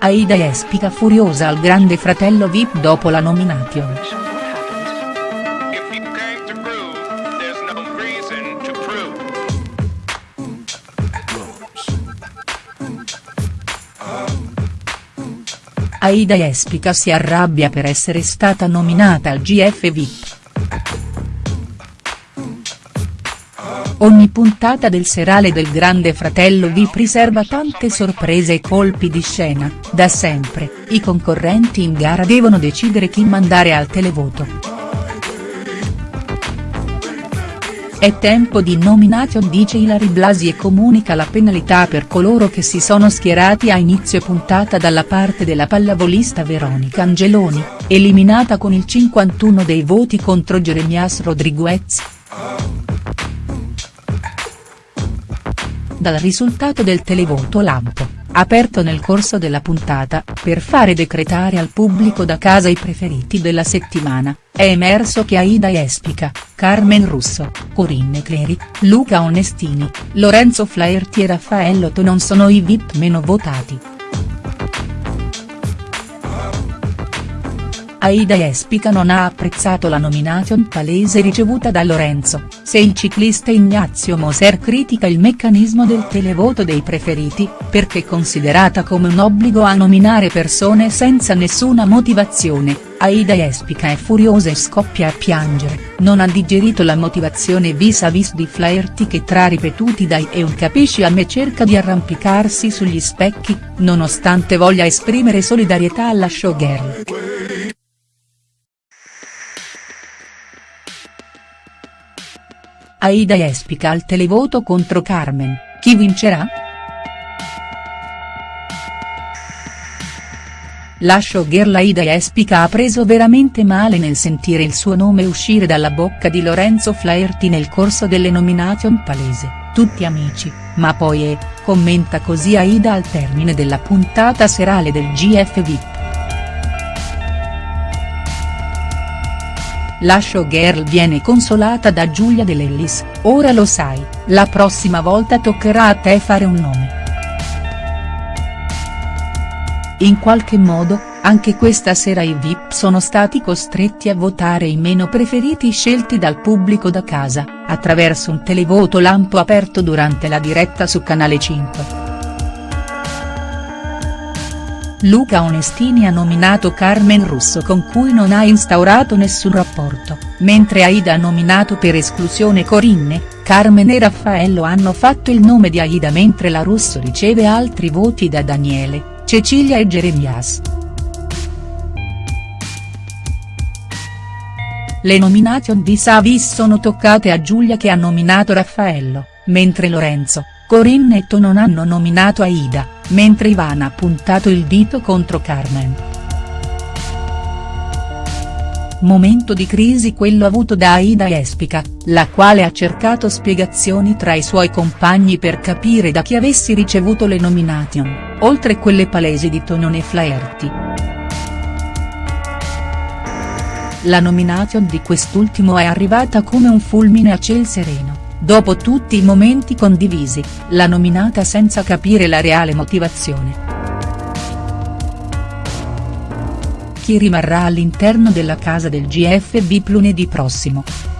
Aida Espica furiosa al grande fratello Vip dopo la nomination. Aida Espica si arrabbia per essere stata nominata al GF VIP. Ogni puntata del serale del Grande Fratello vi riserva tante sorprese e colpi di scena, da sempre, i concorrenti in gara devono decidere chi mandare al televoto. È tempo di nomination dice Ilari Blasi e comunica la penalità per coloro che si sono schierati a inizio puntata dalla parte della pallavolista Veronica Angeloni, eliminata con il 51 dei voti contro Jeremias Rodriguez. Dal risultato del televoto lampo, aperto nel corso della puntata, per fare decretare al pubblico da casa i preferiti della settimana, è emerso che Aida Espica, Carmen Russo, Corinne Cleri, Luca Onestini, Lorenzo Flaherty e Raffaello non sono i VIP meno votati. Aida Espica non ha apprezzato la nomination palese ricevuta da Lorenzo, se il ciclista Ignazio Moser critica il meccanismo del televoto dei preferiti, perché considerata come un obbligo a nominare persone senza nessuna motivazione, Aida Espica è furiosa e scoppia a piangere, non ha digerito la motivazione vis-à-vis di Flaherty che tra ripetuti dai e un capisci a me cerca di arrampicarsi sugli specchi, nonostante voglia esprimere solidarietà alla showgirl. Aida Espica al televoto contro Carmen, chi vincerà?. La showgirl Aida Espica ha preso veramente male nel sentire il suo nome uscire dalla bocca di Lorenzo Flaherty nel corso delle nomination palese, tutti amici, ma poi è, commenta così Aida al termine della puntata serale del GF VIP. La showgirl viene consolata da Giulia De Lellis, ora lo sai, la prossima volta toccherà a te fare un nome. In qualche modo, anche questa sera i VIP sono stati costretti a votare i meno preferiti scelti dal pubblico da casa, attraverso un televoto lampo aperto durante la diretta su Canale 5. Luca Onestini ha nominato Carmen Russo con cui non ha instaurato nessun rapporto, mentre Aida ha nominato per esclusione Corinne, Carmen e Raffaello hanno fatto il nome di Aida mentre la Russo riceve altri voti da Daniele, Cecilia e Jeremias. Le nomination vis-à-vis sono toccate a Giulia che ha nominato Raffaello, mentre Lorenzo, Corinne e To hanno nominato Aida mentre Ivana ha puntato il dito contro Carmen. Momento di crisi quello avuto da Aida Espica, la quale ha cercato spiegazioni tra i suoi compagni per capire da chi avessi ricevuto le nomination, oltre quelle palesi di Tonone Flaherty. La nomination di quest'ultimo è arrivata come un fulmine a ciel sereno dopo tutti i momenti condivisi, la nominata senza capire la reale motivazione. Chi rimarrà all'interno della casa del GFB lunedì prossimo?.